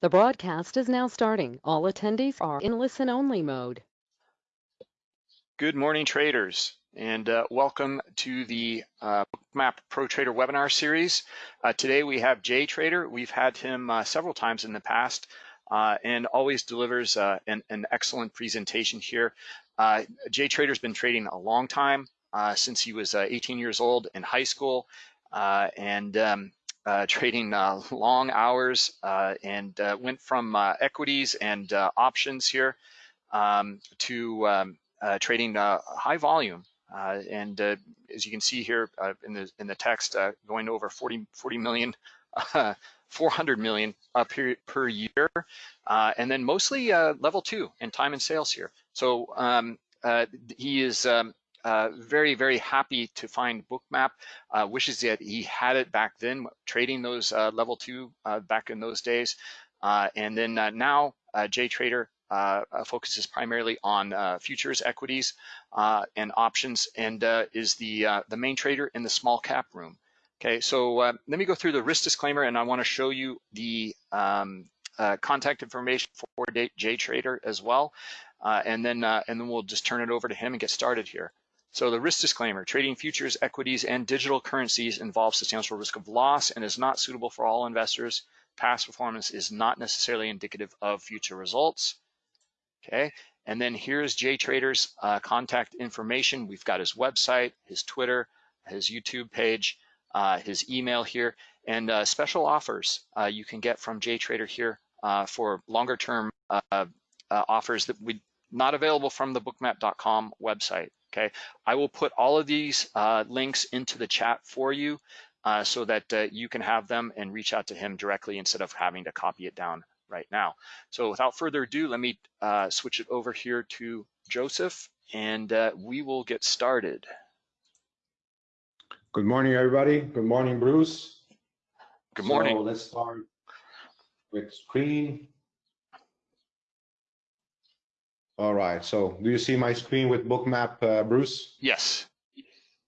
The broadcast is now starting. All attendees are in listen-only mode. Good morning, traders, and uh, welcome to the uh, Bookmap Pro Trader webinar series. Uh, today we have Jay Trader. We've had him uh, several times in the past uh, and always delivers uh, an, an, excellent presentation here. Jay Trader's been trading a long time, since he was 18 years old in high school, and um, trading uh, long hours uh, and uh, went from uh, equities and uh, options here um, to um, trading high volume. and as you can see here in the in the text, going over 40 40 million. 400 million per, per year, and then mostly level two in time and sales here. So um, he is um, uh, very, very happy to find Bookmap. Uh, wishes that he had it back then, trading those uh, level two uh, back in those days. Uh, and then now, Jay Trader focuses primarily on futures, equities, and options, and is the the main trader in the small cap room. Okay, so let me go through the risk disclaimer, and I want to show you the um, contact information for Jay Trader as well. Uh, and then uh, and then we'll just turn it over to him and get started here. So the risk disclaimer, trading futures, equities, and digital currencies involves substantial risk of loss and is not suitable for all investors. Past performance is not necessarily indicative of future results. Okay, and then here's Jay Trader's uh, contact information. We've got his website, his Twitter, his YouTube page, uh, his email here, and uh, special offers uh, you can get from Jay Trader here uh, for longer term uh, offers that we not available from the bookmap.com website okay? I will put all of these uh, links into the chat for you uh, so that uh, you can have them and reach out to him directly instead of having to copy it down right now. So without further ado, let me uh, switch it over here to Joseph and uh, we will get started. Good morning, everybody. Good morning, Bruce. Good morning. So let's start with screen. All right. So do you see my screen with bookmap, uh, Bruce? Yes.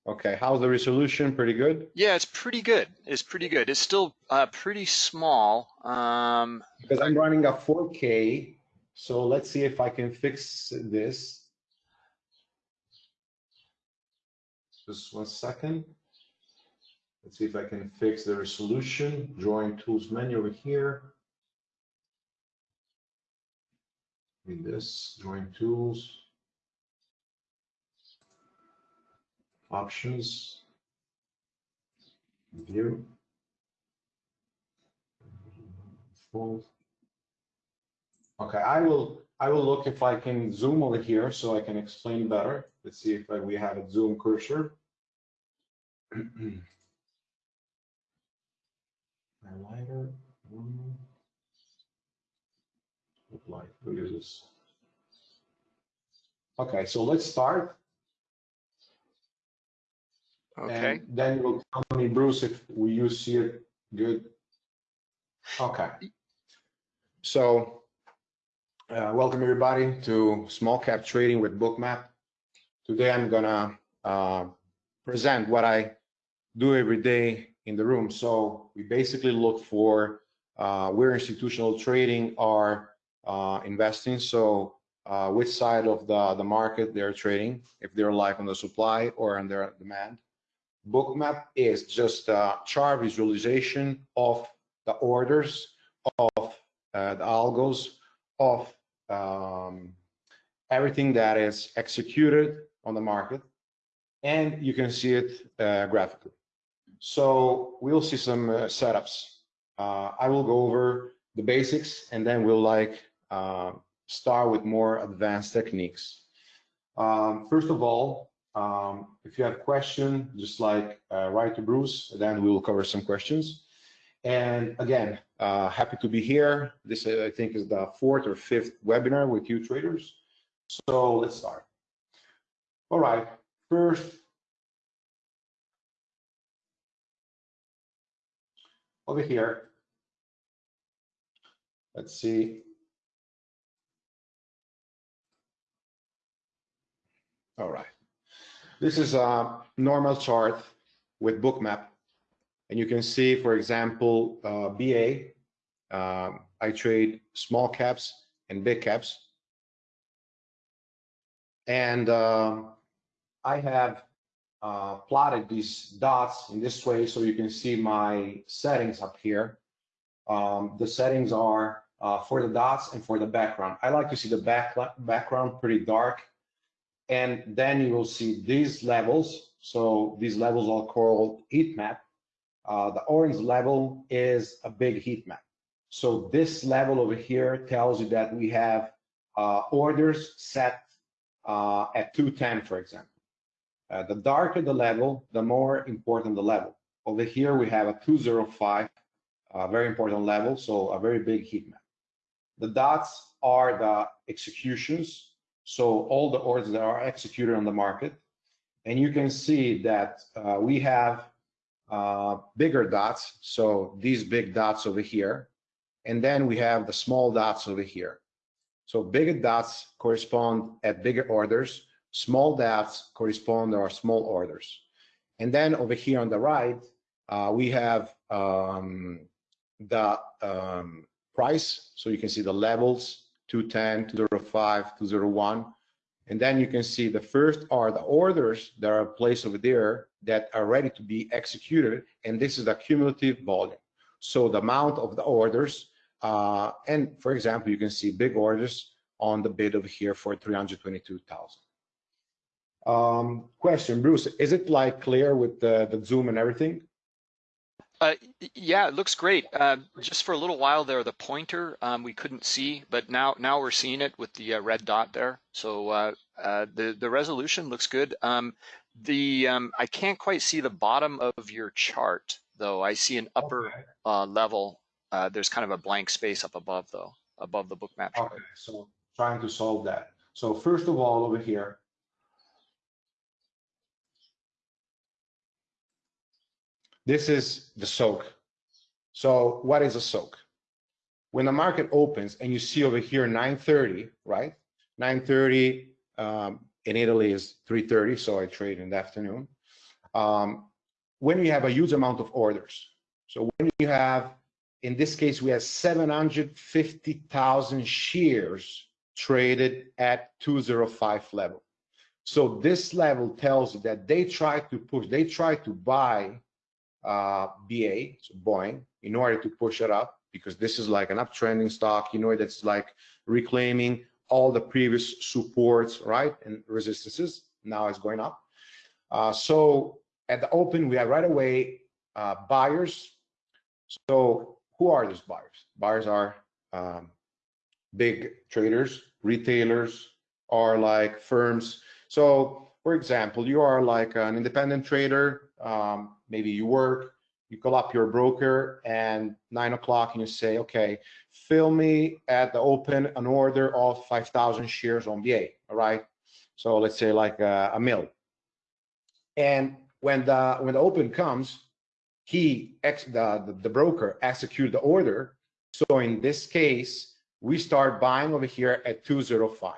Okay. How's the resolution? Pretty good? Yeah, it's pretty good. It's pretty good. It's still uh, pretty small. Um, because I'm running a 4K. So let's see if I can fix this. Just one second. Let's see if I can fix the resolution. Drawing tools menu over here. In this, join tools, options, view, full. Okay, I will I will look if I can zoom over here so I can explain better. Let's see if we have a zoom cursor. look like? Look. Okay, so let's start. Okay. And then you'll tell me, Bruce, if we you see it good. Okay. So, uh, welcome everybody to Small Cap Trading with Bookmap. Today I'm gonna uh, present what I do every day in the room. So we basically look for uh, where institutional trading are uh, investing. So uh, which side of the, the market they're trading, if they're live on the supply or on their demand. Bookmap is just a chart visualization of the orders, of uh, the algos, of um, everything that is executed on the market, and you can see it uh, graphically. So we'll see some uh, setups. Uh, I will go over the basics, and then we'll like uh, start with more advanced techniques. Um, first of all, um, if you have questions, just like uh, write to Bruce, then we will cover some questions. And again, uh, happy to be here. This, uh, I think, is the fourth or fifth webinar with you traders. So let's start. All right, first, over here, let's see, All right. This is a normal chart with bookmap. And you can see, for example, uh, BA, uh, I trade small caps and big caps. And um, I have uh, plotted these dots in this way so you can see my settings up here. Um, the settings are uh, for the dots and for the background. I like to see the back background pretty dark. And then you will see these levels. So these levels are called heat map. Uh, the orange level is a big heat map. So this level over here tells you that we have uh, orders set uh, at 210, for example. Uh, the darker the level, the more important the level. Over here, we have a 205, a very important level, so a very big heat map. The dots are the executions, so all the orders that are executed on the market. And you can see that uh, we have uh, bigger dots, so these big dots over here, and then we have the small dots over here. So bigger dots correspond at bigger orders, small dots correspond to our small orders. And then over here on the right, uh, we have um, the um, price. So you can see the levels, 210, 205, 201. And then you can see the first are the orders that are placed over there that are ready to be executed. And this is the cumulative volume. So the amount of the orders uh, and for example, you can see big orders on the bid over here for 322,000. Um, question, Bruce, is it like clear with the, the zoom and everything? Uh, yeah, it looks great. Uh, just for a little while there, the pointer um, we couldn't see, but now now we're seeing it with the uh, red dot there. So uh, uh, the the resolution looks good. Um, the um, I can't quite see the bottom of your chart though. I see an upper okay. Uh, level uh, there's kind of a blank space up above though, above the Bookmap chart. Okay, so trying to solve that. So first of all, over here, this is the soak. So what is a soak? When the market opens and you see over here 930, right? 930 um, in Italy is 330, so I trade in the afternoon. Um, when you have a huge amount of orders, so when you have in this case, we have 750,000 shares traded at 205 level. So this level tells you that they try to push, they try to buy uh, BA, so Boeing, in order to push it up because this is like an uptrending stock, you know, that's like reclaiming all the previous supports, right, and resistances. Now it's going up. Uh, so at the open, we have right away uh, buyers. So who are these buyers? Buyers are um, big traders, retailers, are like firms. So, for example, you are like an independent trader. Um, maybe you work, you call up your broker, and nine o'clock, and you say, "Okay, fill me at the open an order of 5,000 shares on BA." All right. So let's say like a, a mill. And when the when the open comes, he ex the, the, the broker execute the order. So in this case, we start buying over here at 205.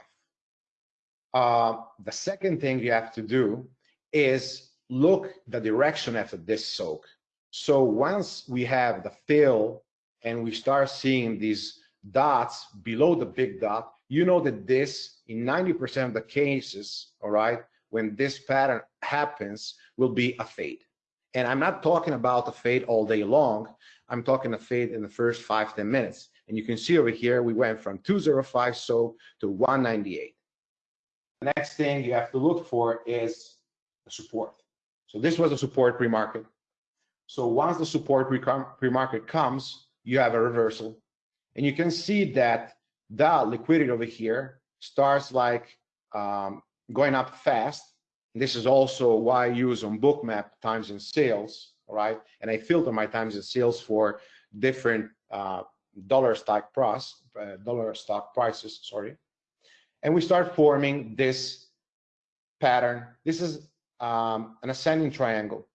Uh, the second thing you have to do is look the direction after this soak. So once we have the fill and we start seeing these dots below the big dot, you know that this, in 90% of the cases, all right, when this pattern happens, will be a fade. And I'm not talking about a fade all day long. I'm talking a fade in the first five ten minutes. And you can see over here, we went from 205 so to 198. The next thing you have to look for is the support. So this was a support pre-market. So once the support pre-market comes, you have a reversal. And you can see that the liquidity over here starts like um, going up fast this is also why I use on Bookmap times in sales, right? And I filter my times in sales for different uh, dollar stock price, uh, dollar stock prices, sorry. And we start forming this pattern. This is um, an ascending triangle.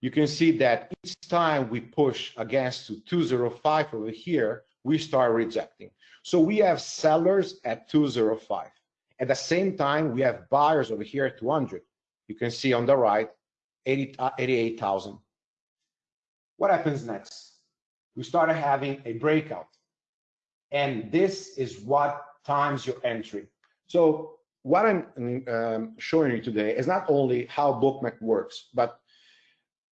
You can see that each time we push against to 205 over here, we start rejecting. So we have sellers at 205. At the same time, we have buyers over here at 200 you can see on the right, 80, uh, 88,000. What happens next? We started having a breakout. and this is what times your entry. So what I'm um, showing you today is not only how Bookmap works, but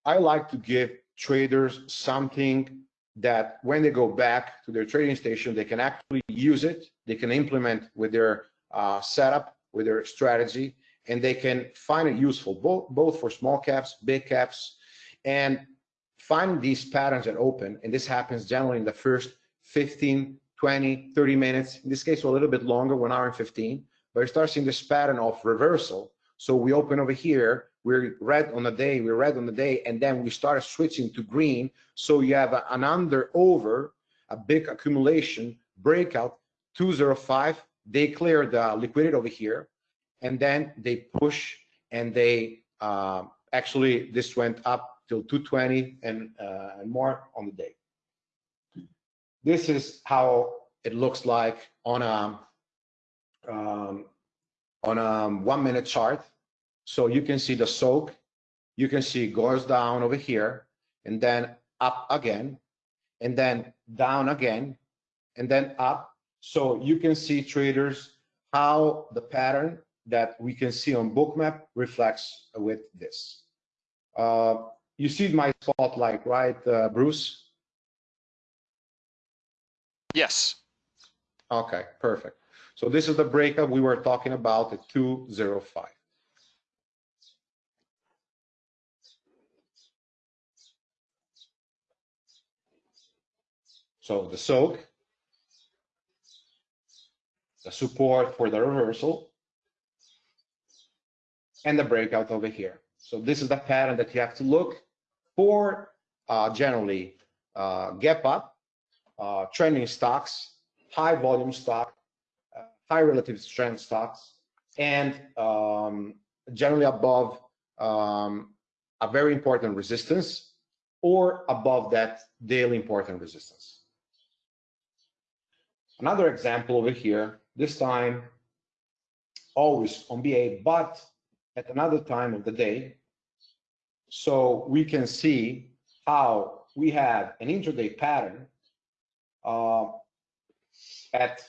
I like to give traders something that when they go back to their trading station, they can actually use it, they can implement with their uh, setup, with their strategy, and they can find it useful, both, both for small caps, big caps, and find these patterns that open. And this happens generally in the first 15, 20, 30 minutes. In this case, a little bit longer, one hour and 15. But we start seeing this pattern of reversal. So we open over here, we're red on the day, we're red on the day, and then we start switching to green. So you have an under over, a big accumulation, breakout, 205. They clear the liquidity over here, and then they push and they uh, actually this went up till 220 and, uh, and more on the day. This is how it looks like on a um, on a one minute chart. So you can see the soak, you can see goes down over here and then up again and then down again and then up. So you can see traders how the pattern that we can see on bookmap reflects with this. Uh, you see my spotlight, right, uh, Bruce? Yes. Okay, perfect. So this is the breakup we were talking about at 205. So the soak, the support for the reversal, and the breakout over here. So this is the pattern that you have to look for uh, generally uh, gap up, uh, trending stocks, high volume stock, high relative strength stocks, and um, generally above um, a very important resistance or above that daily important resistance. Another example over here, this time always on BA, but at another time of the day. So we can see how we have an intraday pattern uh, at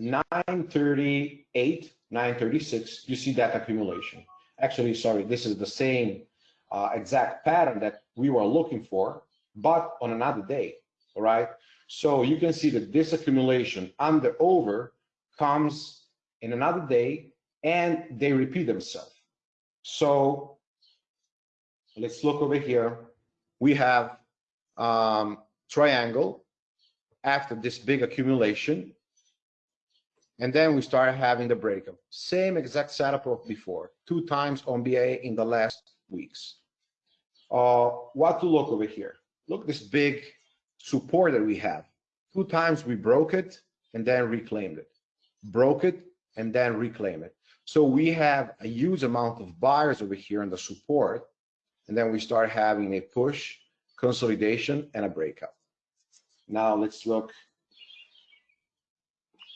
938, 936, you see that accumulation. Actually, sorry, this is the same uh, exact pattern that we were looking for, but on another day, all right? So you can see that this accumulation under over comes in another day and they repeat themselves. So let's look over here. We have um, triangle after this big accumulation. And then we start having the breakup. Same exact setup of before, two times on BA in the last weeks. Uh, what to look over here? Look this big support that we have. Two times we broke it and then reclaimed it. Broke it and then reclaim it. So we have a huge amount of buyers over here in the support, and then we start having a push, consolidation, and a breakout. Now let's look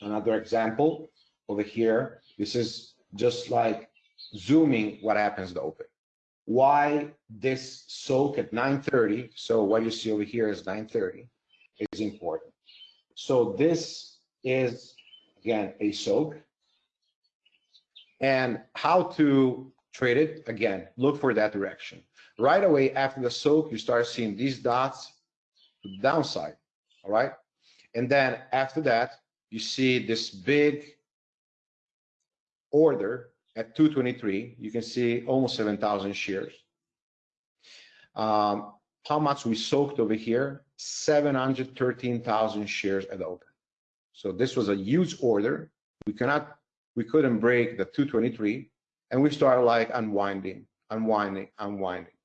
another example over here. This is just like zooming what happens to open. Why this soak at 9.30, so what you see over here is 9.30, is important. So this is, again, a soak and how to trade it again look for that direction right away after the soak you start seeing these dots to the downside all right and then after that you see this big order at 223 you can see almost 7,000 shares. Um, how much we soaked over here? 713,000 shares at open. So this was a huge order. We cannot we couldn't break the 223 and we started like unwinding unwinding unwinding.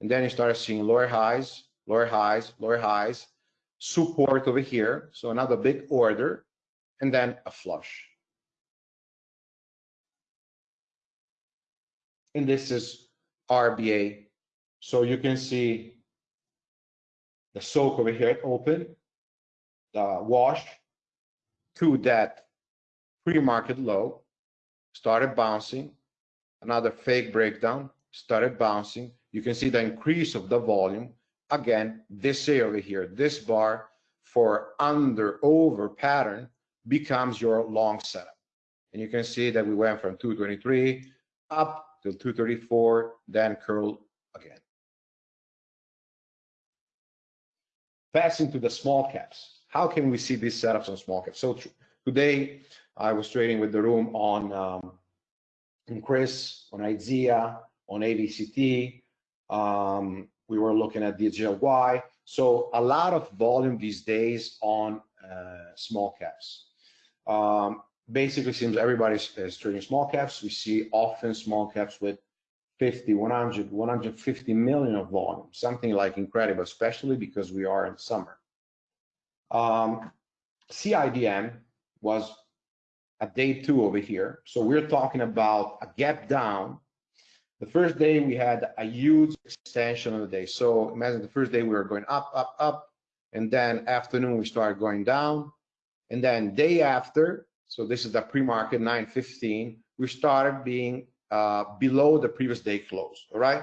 And then you started seeing lower highs lower highs lower highs. Support over here so another big order and then a flush and this is RBA so you can see the soak over here open the wash to that pre-market low, started bouncing, another fake breakdown, started bouncing. You can see the increase of the volume. Again, this area over here, this bar for under over pattern becomes your long setup. And you can see that we went from 223 up to 234, then curl again. Passing to the small caps. How can we see these setups on small caps? So today I was trading with the room on um, on CRIS, on IZEA, on AVCT. Um, we were looking at DJY. So a lot of volume these days on uh, small caps. Um, basically seems everybody is trading small caps. We see often small caps with 50, 100, 150 million of volume, something like incredible, especially because we are in summer. Um, CIDM was a day two over here. So we're talking about a gap down. The first day we had a huge extension of the day. So imagine the first day we were going up, up, up, and then afternoon we started going down. And then day after, so this is the pre-market 915, we started being uh, below the previous day close, all right?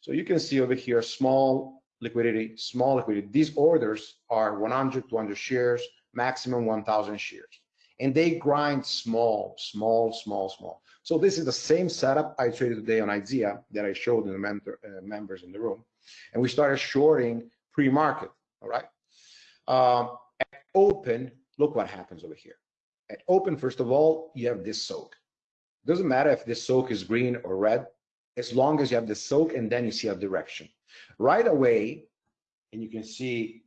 So you can see over here, small liquidity, small liquidity. These orders are 100, 200 shares, maximum 1,000 shares and they grind small, small, small, small. So this is the same setup I traded today on IZEA that I showed in the mentor, uh, members in the room. And we started shorting pre-market, all right? Um, at open, look what happens over here. At open, first of all, you have this soak. Doesn't matter if this soak is green or red, as long as you have the soak and then you see a direction. Right away, and you can see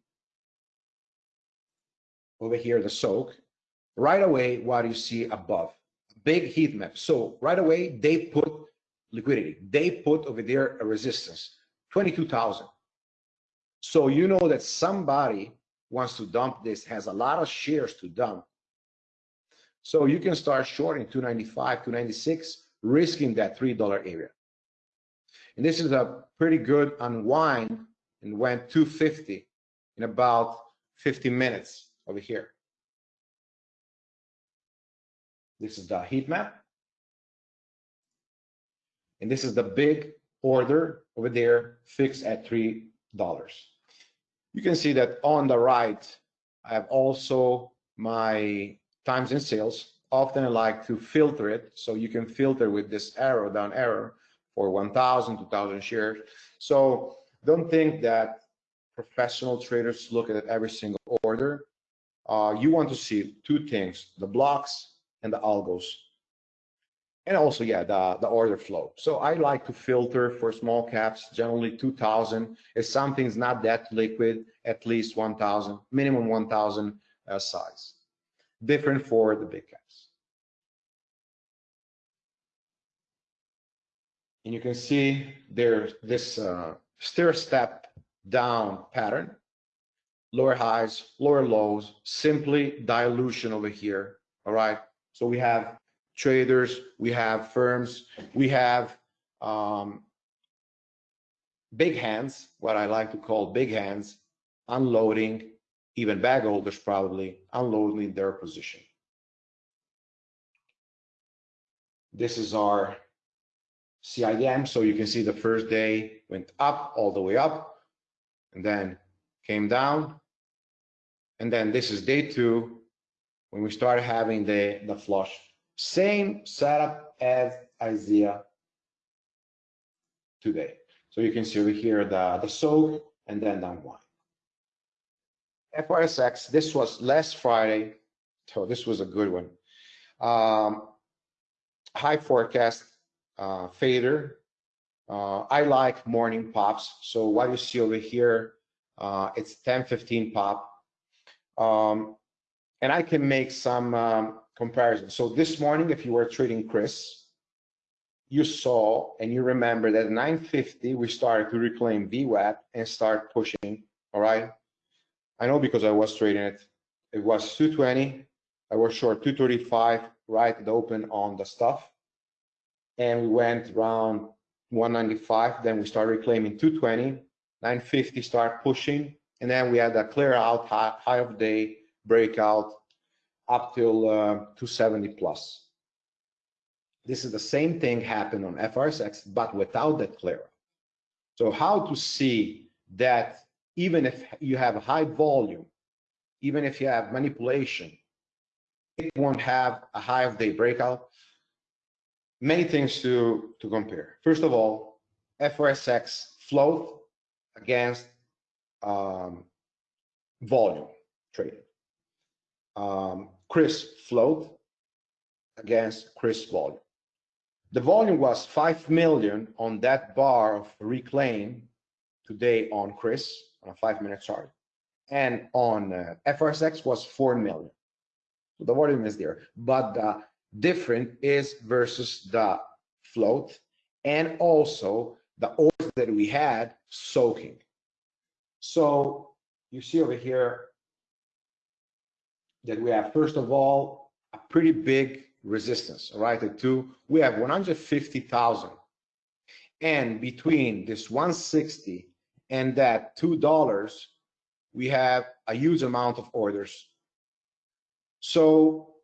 over here the soak, right away what you see above big heat map so right away they put liquidity they put over there a resistance 22,000 so you know that somebody wants to dump this has a lot of shares to dump so you can start shorting 295 296 risking that three dollar area and this is a pretty good unwind and went 250 in about 50 minutes over here this is the heat map. And this is the big order over there fixed at $3. You can see that on the right, I have also my times in sales. Often I like to filter it. So you can filter with this arrow down arrow for 1,000, 2,000 shares. So don't think that professional traders look at every single order. Uh, you want to see two things, the blocks and the algos. And also, yeah, the, the order flow. So I like to filter for small caps, generally 2000. If something's not that liquid, at least 1000, minimum 1000 uh, size. Different for the big caps. And you can see there's this uh, stair step down pattern, lower highs, lower lows, simply dilution over here, all right? So we have traders, we have firms, we have um, big hands, what I like to call big hands, unloading, even bag holders probably, unloading their position. This is our CIDM. So you can see the first day went up all the way up and then came down. And then this is day two when we start having the, the flush. Same setup as IZEA today. So you can see over here the, the soak and then down one. FRSX, this was last Friday, so this was a good one. Um, high forecast uh, fader. Uh, I like morning pops. So what you see over here, uh, it's 10, 15 pop. Um, and I can make some um, comparisons. So this morning, if you were trading CRIS, you saw and you remember that 950 we started to reclaim VWAP and start pushing. All right. I know because I was trading it. It was 220. I was short 235 right at the open on the stuff. And we went around 195. Then we started reclaiming 220. 950 start pushing. And then we had a clear out high, high of day breakout up till uh, 270 plus. This is the same thing happened on FRSX, but without that clear. So how to see that even if you have high volume even if you have manipulation, it won't have a high of day breakout. Many things to, to compare. First of all, FRSX float against um, volume traded. Um, CRIS float against CRIS volume. The volume was 5 million on that bar of reclaim today on CRIS on a five minute chart. And on uh, FRSX was 4 million. So the volume is there. But the different is versus the float and also the orders that we had soaking. So you see over here that we have, first of all, a pretty big resistance, all right? At two, we have 150,000. And between this 160 and that $2, we have a huge amount of orders. So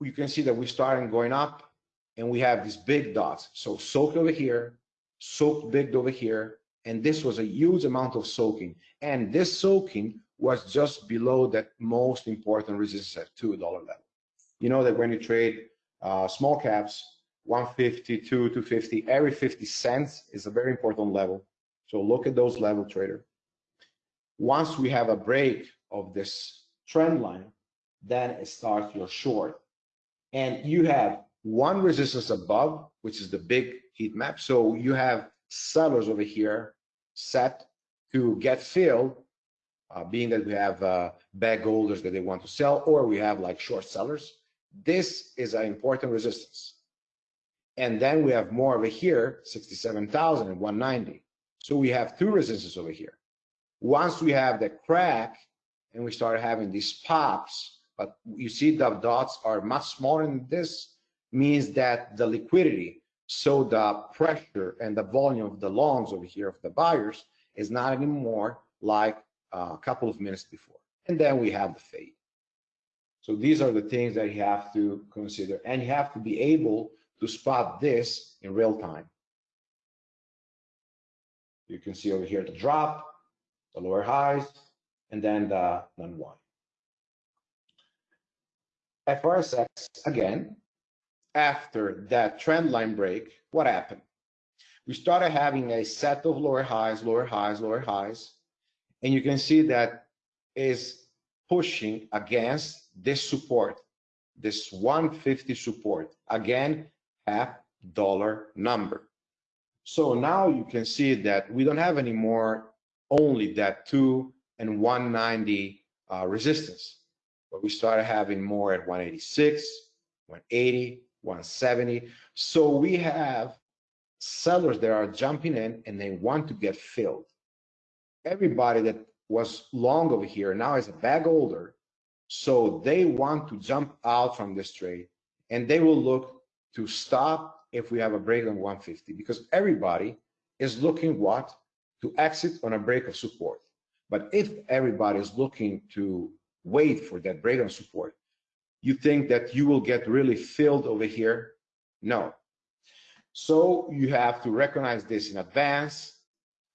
you can see that we're starting going up and we have these big dots. So soaked over here, soaked big over here, and this was a huge amount of soaking. And this soaking was just below that most important resistance at $2 level. You know that when you trade uh, small caps, 152, 250, every 50 cents is a very important level. So look at those level trader. Once we have a break of this trend line, then it starts your short. And you have one resistance above, which is the big heat map. So you have sellers over here set to get filled, being that we have uh, bag holders that they want to sell, or we have like short sellers. This is an important resistance. And then we have more over here, 67,000 and 190. So we have two resistances over here. Once we have the crack and we start having these pops, but you see the dots are much smaller than this, means that the liquidity, so the pressure and the volume of the longs over here of the buyers is not anymore like Uh, a couple of minutes before. And then we have the fade. So these are the things that you have to consider. And you have to be able to spot this in real time. You can see over here the drop, the lower highs, and then the non-one. FRSX, again, after that trend line break, what happened? We started having a set of lower highs, lower highs, lower highs, and you can see that is pushing against this support, this 150 support, again, half dollar number. So now you can see that we don't have anymore only that 2 and 190 uh, resistance, but we started having more at 186, 180, 170. So we have sellers that are jumping in and they want to get filled. Everybody that was long over here now is a bag holder. So they want to jump out from this trade and they will look to stop if we have a break on 150 because everybody is looking what to exit on a break of support. But if everybody is looking to wait for that break on support, you think that you will get really filled over here? No. So you have to recognize this in advance,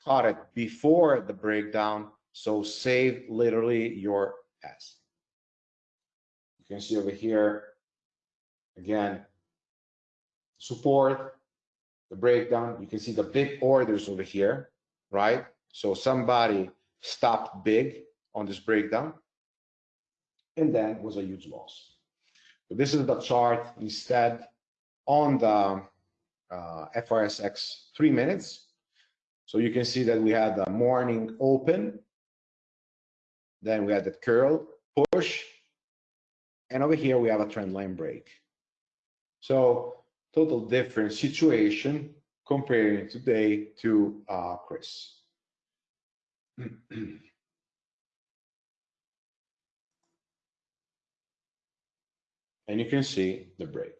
caught it before the breakdown, so save literally your S. You can see over here, again, support, the breakdown. You can see the big orders over here, right? So somebody stopped big on this breakdown and then was a huge loss. So this is the chart instead on the uh, FRSX three minutes. So you can see that we had the morning open, then we had the curl push, and over here we have a trend line break. So total different situation comparing today to uh, CRIS. and you can see the break.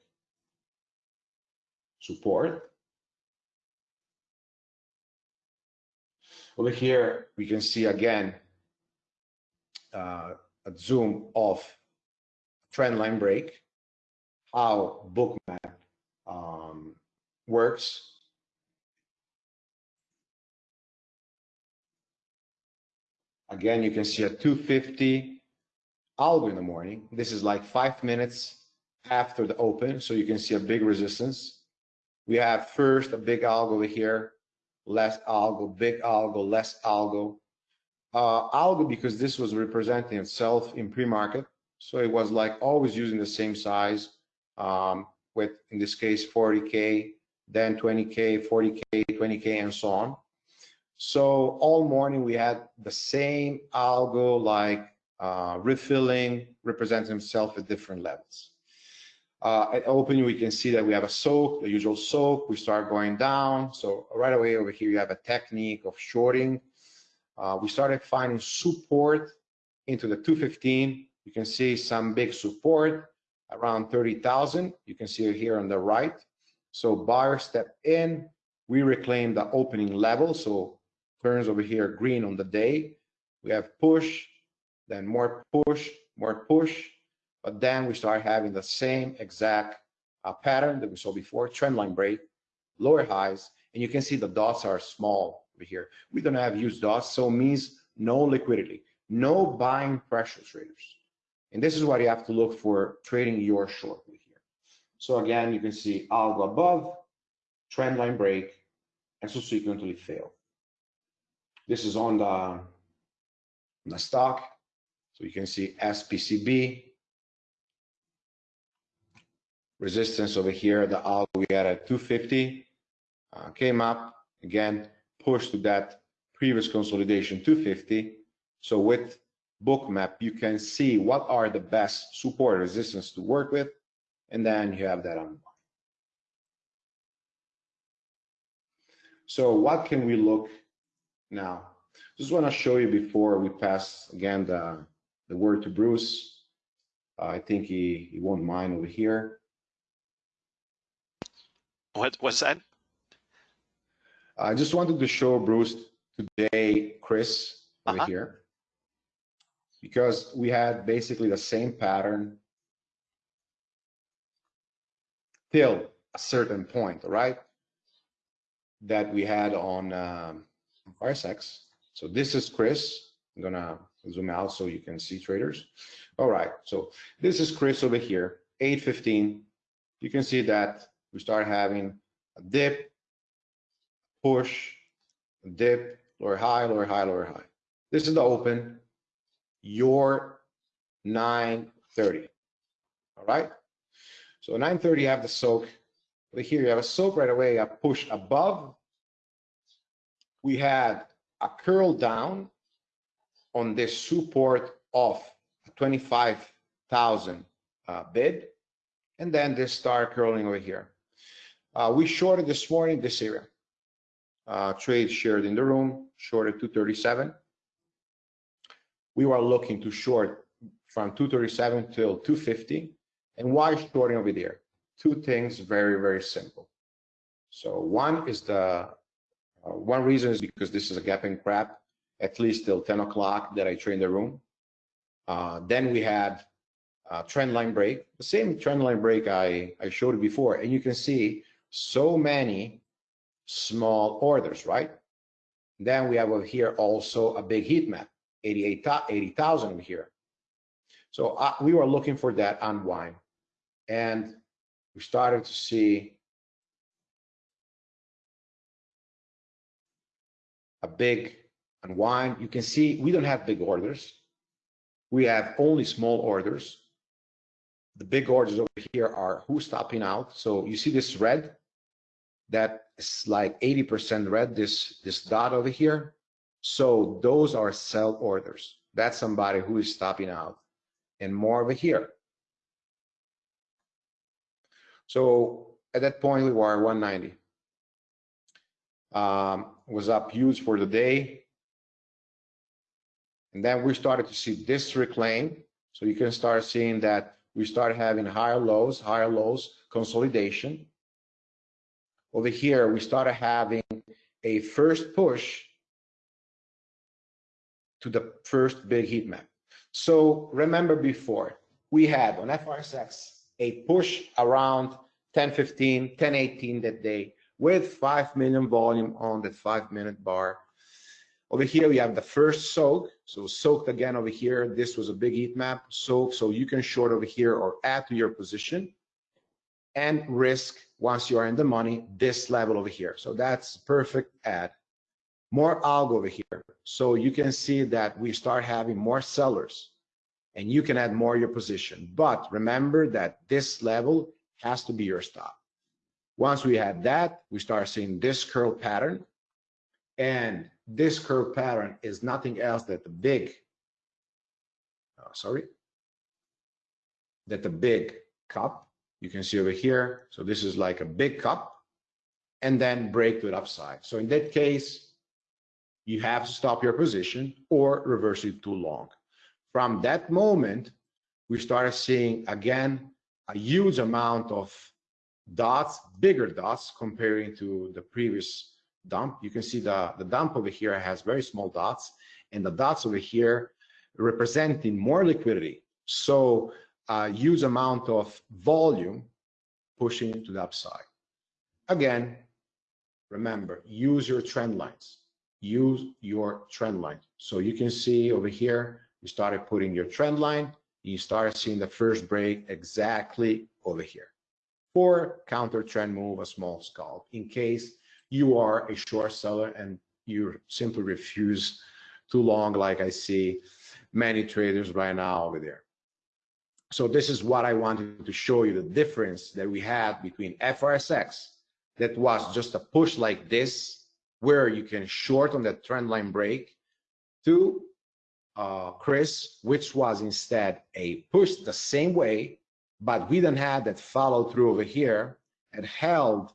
Support. Over here, we can see again uh, a zoom of trend line break, how bookmap um, works. Again, you can see a 250 algo in the morning. This is like five minutes after the open, so you can see a big resistance. We have first a big algo over here, less algo, big algo, less algo. Uh, algo because this was representing itself in pre-market, so it was like always using the same size um, with, in this case, 40K, then 20K, 40K, 20K, and so on. So all morning we had the same algo like uh, refilling, representing himself at different levels. Uh, at opening, we can see that we have a soak, the usual soak. We start going down. So right away over here, you have a technique of shorting. Uh, we started finding support into the 215. You can see some big support around 30,000. You can see here on the right. So buyer step in. We reclaim the opening level. So turns over here green on the day. We have push, then more push, more push, but then we start having the same exact uh, pattern that we saw before, trend line break, lower highs, and you can see the dots are small over here. We don't have used dots, so means no liquidity, no buying pressure traders. And this is what you have to look for trading your short here. So again, you can see algo above, trend line break, and subsequently fail. This is on the, on the stock. So you can see SPCB, resistance over here, the algo we had at 250, uh, came up, again, pushed to that previous consolidation 250. So with bookmap, you can see what are the best support resistance to work with, and then you have that on. So what can we look now? Just want to show you before we pass again the, the word to Bruce. Uh, I think he, he won't mind over here. What what's that? I just wanted to show Bruce today, CRIS, over Uh-huh. here. Because we had basically the same pattern till a certain point, right? That we had on um, RSX. So this is CRIS. I'm gonna zoom out so you can see traders. All right, so this is CRIS over here, 815. You can see that we start having a dip, push, dip, lower high, lower high, lower high. This is the open, your 930. All right. So 930, you have the soak. Over here, you have a soak right away, a push above. We had a curl down on this support of 25,000 uh, bid, and then this start curling over here. Uh, we shorted this morning this area. Uh, trade shared in the room, shorted 237. We were looking to short from 237 till 250. And why shorting over there? Two things, very, very simple. So one is the, uh, one reason is because this is a gap and crap, at least till 10 o'clock that I train the room. Uh, then we had uh, trend line break, the same trend line break I, I showed before. And you can see so many small orders, right? Then we have over here also a big heat map, 80,000 over here. So uh, we were looking for that unwind. And we started to see a big unwind. You can see we don't have big orders. We have only small orders. The big orders over here are who's stopping out. So you see this red, that is like 80% red, this, this dot over here. So those are sell orders. That's somebody who is stopping out and more over here. So at that point, we were 190. Um, was up huge for the day. And then we started to see this reclaim. So you can start seeing that we start having higher lows, higher lows, consolidation. Over here, we started having a first push to the first big heat map. So remember before, we had on FRSX a push around 1015, 1018 that day with 5 million volume on the 5 minute bar. Over here, we have the first soak. So soaked again over here. This was a big heat map. Soak, so you can short over here or add to your position. And risk, once you are in the money, this level over here. So that's perfect add. More algo over here. So you can see that we start having more sellers and you can add more your position. But remember that this level has to be your stop. Once we have that, we start seeing this curl pattern. And this curve pattern is nothing else that the big, uh, sorry, that the big cup, you can see over here. So this is like a big cup and then break to the upside. So in that case, you have to stop your position or reverse it too long. From that moment, we started seeing again a huge amount of dots, bigger dots comparing to the previous dump. You can see the, the dump over here has very small dots and the dots over here representing more liquidity. So a huge amount of volume pushing to the upside. Again, remember, use your trend lines. Use your trend line. So you can see over here, you started putting your trend line, you started seeing the first break exactly over here. For counter trend move, a small scalp, in case you are a short seller and you simply refuse too long, like I see many traders right now over there. So this is what I wanted to show you, the difference that we had between FRSX, that was just a push like this, where you can short on that trend line break, to uh, CRIS, which was instead a push the same way, but we don't have that follow through over here and held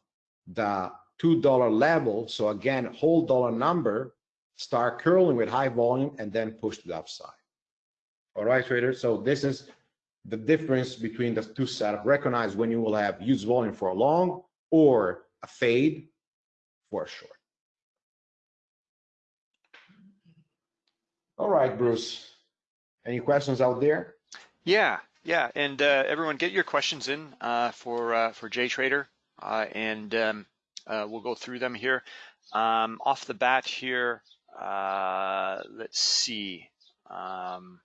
the $2 level. So again, whole dollar number, start curling with high volume and then push to the upside. All right, traders. So this is the difference between the two setup. Recognize when you will have huge volume for a long or a fade for a short. All right, Bruce. Any questions out there? Yeah, yeah, and uh, everyone, get your questions in uh, for uh, for J Trader, uh, and um, uh, we'll go through them here. Um, off the bat here, uh, let's see. Um,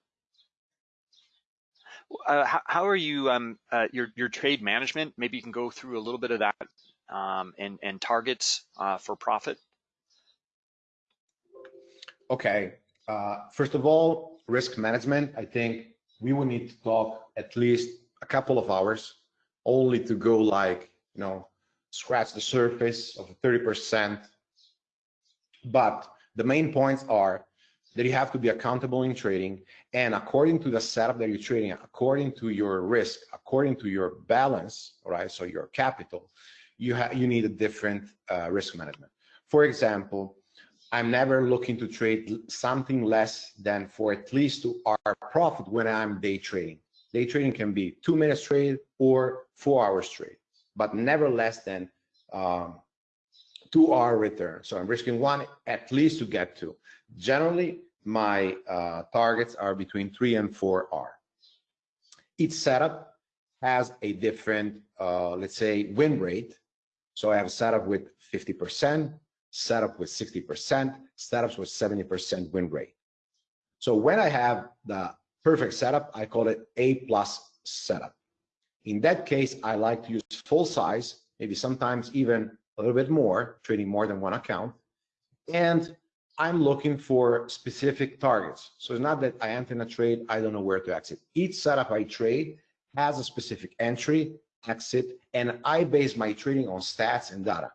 uh, how, how, are you, um, uh, your, your trade management? Maybe you can go through a little bit of that um, and, and targets uh, for profit. Okay. Uh, first of all, risk management. I think we will need to talk at least a couple of hours only to go like, you know, scratch the surface of 30%. But the main points are that you have to be accountable in trading and according to the setup that you're trading, according to your risk, according to your balance, right? So your capital, you have you need a different uh, risk management. For example, I'm never looking to trade something less than for at least to our profit when I'm day trading. Day trading can be two minutes trade or four hours trade but never less than um, two R return. So I'm risking one at least to get two. Generally, my uh, targets are between three and four R. Each setup has a different, uh, let's say, win rate. So I have a setup with 50%, setup with 60%, setups with 70% win rate. So when I have the perfect setup, I call it A plus setup. In that case, I like to use full size, maybe sometimes even a little bit more, trading more than one account. And I'm looking for specific targets. So it's not that I enter in a trade, I don't know where to exit. Each setup I trade has a specific entry, exit, and I base my trading on stats and data.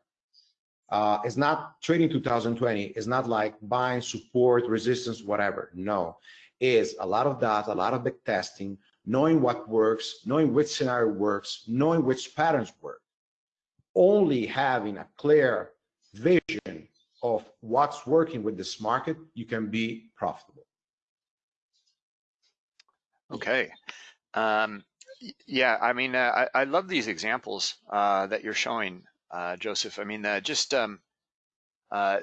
Uh, it's not trading 2020. It's not like buying support, resistance, whatever. No, it's a lot of data, a lot of back testing, knowing what works, knowing which scenario works, knowing which patterns work. Only having a clear vision of what's working with this market, you can be profitable. Okay. Um, yeah, I mean, uh, I, I, love these examples uh, that you're showing, uh, Joseph. I mean, uh, just um, uh,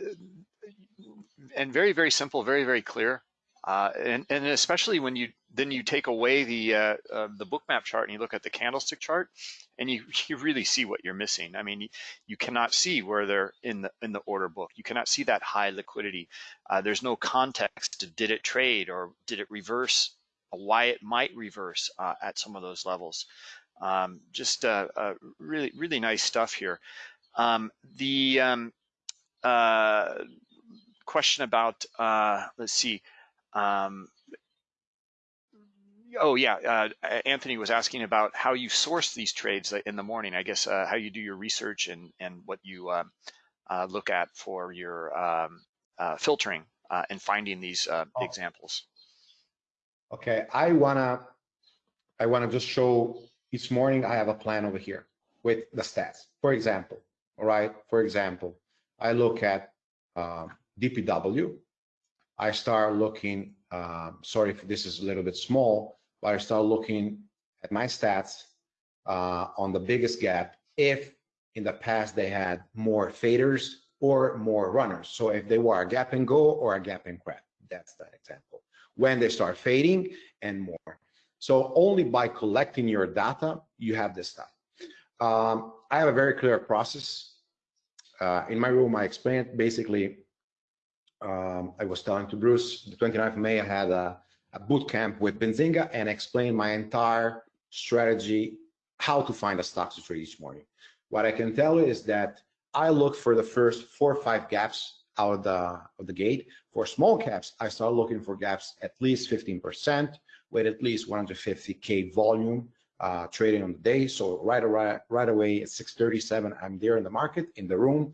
and very, very simple, very, very clear. Uh, and, and especially when you then you take away the uh, uh, the bookmap chart and you look at the candlestick chart, and you you really see what you're missing. I mean, you, cannot see where they're in the in the order book. You cannot see that high liquidity. Uh, there's no context. Did it trade or did it reverse? Why it might reverse uh, at some of those levels. Um, just uh, uh, really really nice stuff here. Um, the um, question about let's see. Um, oh yeah, uh, Anthony was asking about how you source these trades in the morning. I guess uh, how you do your research and and what you uh, uh look at for your um, uh, filtering uh, and finding these oh. examples. Okay, I wanna I wanna just show each morning I have a plan over here with the stats. For example, all right. For example, I look at DPW. I start looking. sorry if this is a little bit small but I start looking at my stats uh, on the biggest gap if in the past they had more faders or more runners. So if they were a gap and go or a gap and crap, that's that example. When they start fading and more. So only by collecting your data, you have this stuff. Um, I have a very clear process. Uh, in my room, I explained basically, um, I was telling to Bruce, the 29th of May, I had a a boot camp with Benzinga and explain my entire strategy, how to find a stock to trade each morning. What I can tell you is that I look for the first four or five gaps out of the, of the gate. For small caps, I start looking for gaps at least 15% with at least 150K volume uh, trading on the day. So right, right, right away at 637, I'm there in the market, in the room.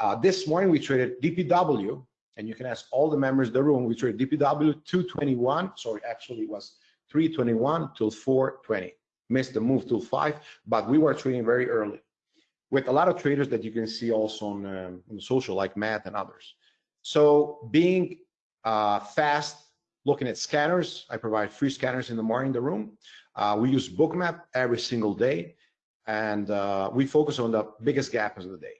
Uh, this morning we traded DPW, and you can ask all the members of the room, which were DPW 221, sorry, actually it was 321 till 420. Missed the move till five, but we were trading very early with a lot of traders that you can see also on, um, on social like Matt and others. So being uh, fast, looking at scanners, I provide free scanners in the morning in the room. Uh, we use Bookmap every single day, and uh, we focus on the biggest gaps of the day.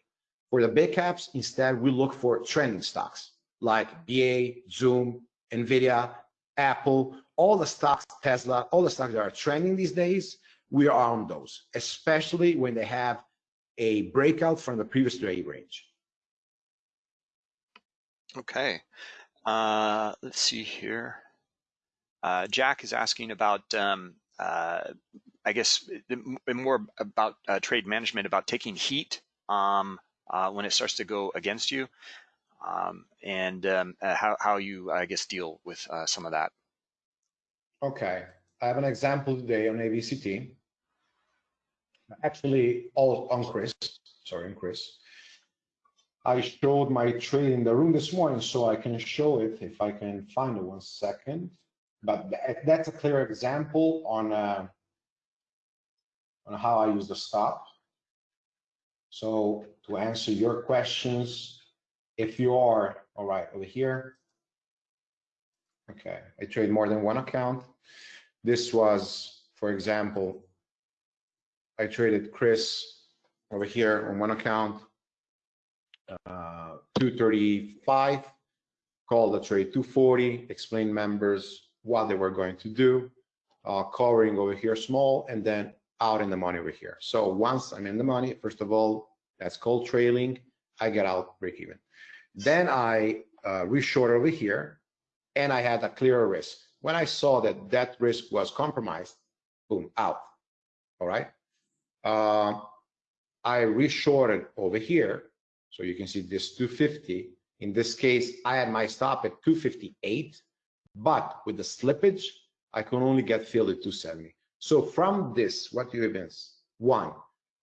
For the big caps, instead, we look for trending stocks like BA, Zoom, NVIDIA, Apple, all the stocks, Tesla, all the stocks that are trending these days, we are on those, especially when they have a breakout from the previous trade range. Okay, uh, let's see here. Uh, Jack is asking about, um, uh, I guess, more about uh, trade management, about taking heat um, uh, when it starts to go against you um, and um, uh, how, how you, I guess, deal with uh, some of that. Okay, I have an example today on ABCT. Actually, all on CRIS, sorry, on CRIS. I showed my trade in the room this morning, so I can show it if I can find it one second. But that's a clear example on uh, on how I use the stop. So to answer your questions, if you are, all right, over here, okay, I trade more than one account. This was, for example, I traded CRIS over here on one account, uh, 235, called the trade 240, explained members what they were going to do, uh, covering over here small, and then out in the money over here. So once I'm in the money, first of all, that's called trailing. I get out break even. Then I uh, reshort over here and I had a clearer risk. When I saw that that risk was compromised, boom, out. All right. Uh, I reshorted over here. So you can see this 250. In this case, I had my stop at 258, but with the slippage, I can only get filled at 270. So from this, what do you evince? One,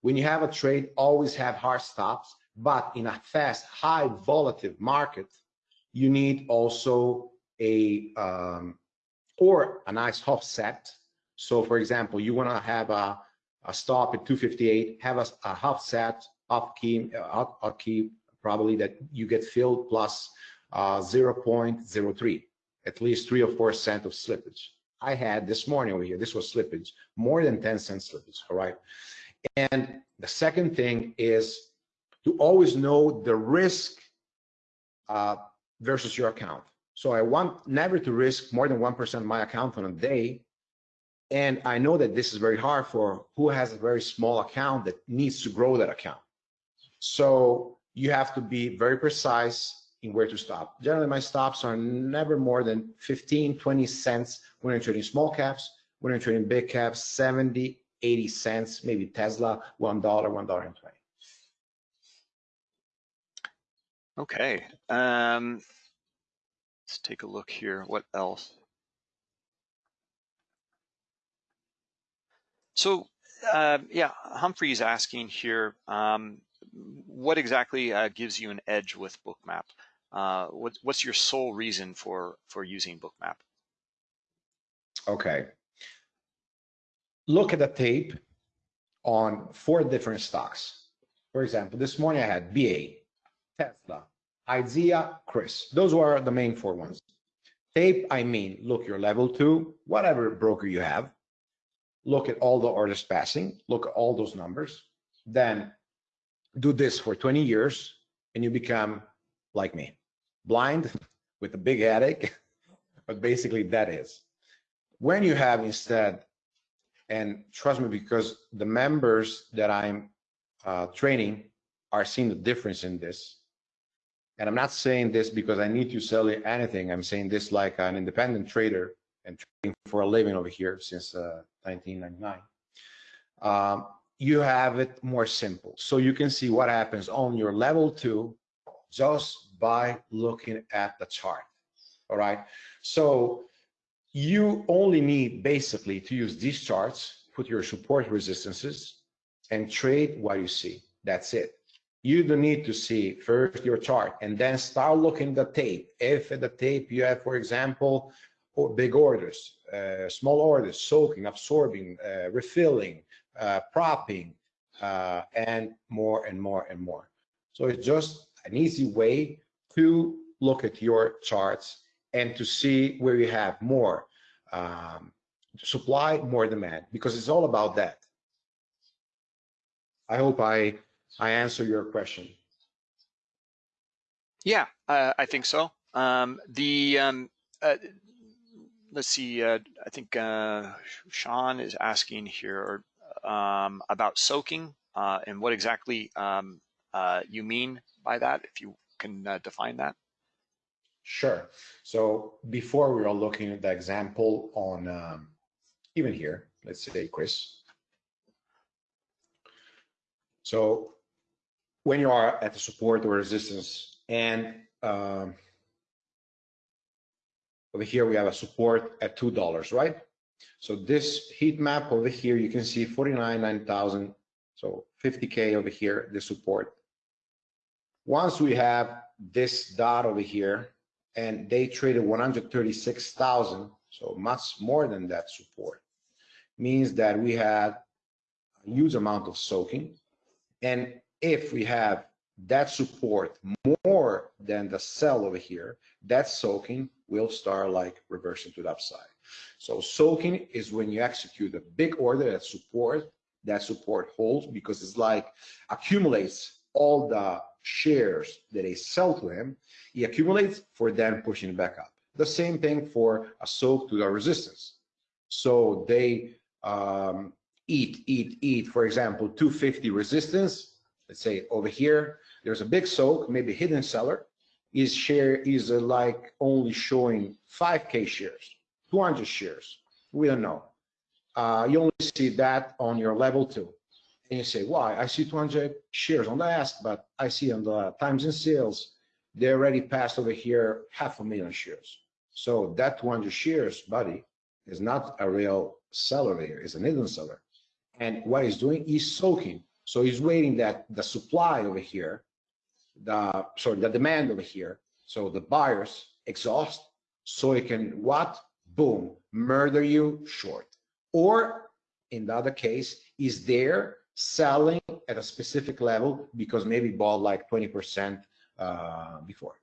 when you have a trade, always have hard stops but in a fast, high volatile market, you need also a um, or a nice offset. So for example, you want to have a, a stop at 258, have a, a offset off key, uh, off key probably that you get filled plus uh, 0.03, at least three or four cent of slippage. I had this morning over here, this was slippage, more than 10 cent slippage, all right? And the second thing is to always know the risk uh, versus your account. So I want never to risk more than 1% of my account on a day. And I know that this is very hard for who has a very small account that needs to grow that account. So you have to be very precise in where to stop. Generally, my stops are never more than 15, 20 cents when I'm trading small caps. When I'm trading big caps, 70, 80 cents, maybe Tesla, $1, $1.20. Okay. Um, let's take a look here. What else? So, uh, yeah, Humphrey's asking here, um, what exactly uh, gives you an edge with Bookmap? Uh, what, what's your sole reason for, for using Bookmap? Okay. Look at the tape on four different stocks. For example, this morning I had BA, Tesla, IZEA, CRIS. Those were the main four ones. Tape, I mean, look your level two, whatever broker you have. Look at all the orders passing, look at all those numbers. Then do this for 20 years and you become like me, blind with a big headache. but basically that is. When you have instead, and trust me, because the members that I'm uh, training are seeing the difference in this. And I'm not saying this because I need to sell anything. I'm saying this like an independent trader and trading for a living over here since uh, 1999. Um, you have it more simple. So you can see what happens on your level two just by looking at the chart. All right. So you only need basically to use these charts, put your support resistances and trade what you see. That's it. You don't need to see first your chart and then start looking the tape. If at the tape you have, for example, big orders, uh, small orders, soaking, absorbing, uh, refilling, uh, propping, uh, and more and more and more. So it's just an easy way to look at your charts and to see where you have more um, supply, more demand, because it's all about that. I hope I I answer your question. Yeah, uh, I think so. Um, the um, uh, let's see. Uh, I think uh, Sean is asking here um, about soaking uh, and what exactly um, uh, you mean by that. If you can define that. Sure. So before we are looking at the example on um, even here, let's say CRIS. So when you are at the support or resistance. And um, over here we have a support at two dollars right? So this heat map over here you can see 49 9000 so 50k over here the support. Once we have this dot over here and they traded 136,000 so much more than that support means that we had a huge amount of soaking. And if we have that support more than the sell over here, that soaking will start like reversing to the upside. So soaking is when you execute a big order that support, that support holds because it's like accumulates all the shares that they sell to him, he accumulates for them pushing back up. The same thing for a soak to the resistance. So they um, eat, eat, eat, for example, 250 resistance, let's say over here, there's a big soak, maybe hidden seller, is share is uh, like only showing 5k shares, 200 shares. We don't know. Uh, you only see that on your level two. And you say, why? I see 200 shares on the ask, but I see on the times and sales, they already passed over here half a million shares. So that 200 shares, buddy, is not a real seller there, it's an hidden seller. And what he's doing, is soaking so he's waiting that the supply over here, the sorry, the demand over here, so the buyers exhaust, so he can what? Boom, murder you short. Or in the other case, is there selling at a specific level because maybe bought like 20% uh, before.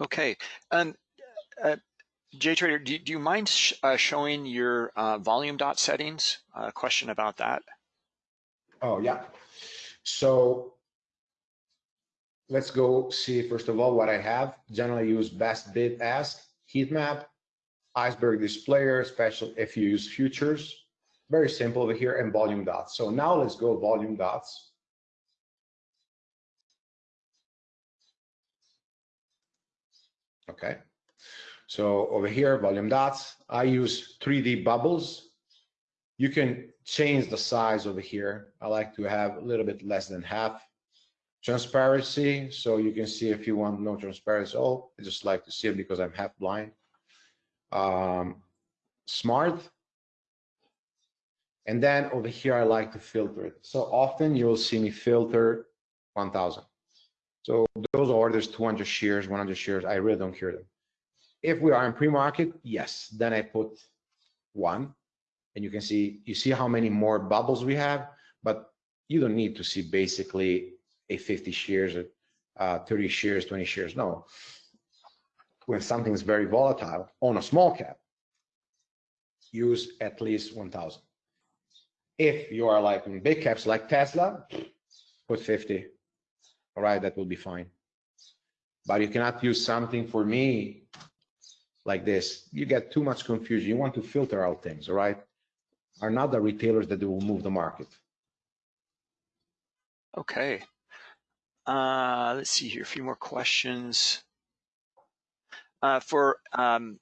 Okay. Um, uh, JTrader, do, do you mind sh uh, showing your uh, volume dot settings? A uh, question about that. Oh, yeah. So let's go see first of all what I have. Generally use best bid ask, heat map, iceberg displayer, special if you use futures. Very simple over here and volume dots. So now let's go volume dots. Okay. So over here, volume dots, I use 3D bubbles. You can change the size over here. I like to have a little bit less than half transparency. So you can see if you want no transparency. Oh, I just like to see it because I'm half blind. Um, smart. And then over here, I like to filter it. So often you will see me filter 1000. So those orders, 200 shares, 100 shares, I really don't care them. If we are in pre-market, yes, then I put one and you can see, you see how many more bubbles we have, but you don't need to see basically a 50 shares, uh, 30 shares, 20 shares. No, when something is very volatile on a small cap, use at least 1000. If you are like in big caps like Tesla, put 50. All right, that will be fine. But you cannot use something for me like this. You get too much confusion. You want to filter out things, all right? Are not the retailers that will move the market. Okay. Uh, let's see here, a few more questions. Uh, for um,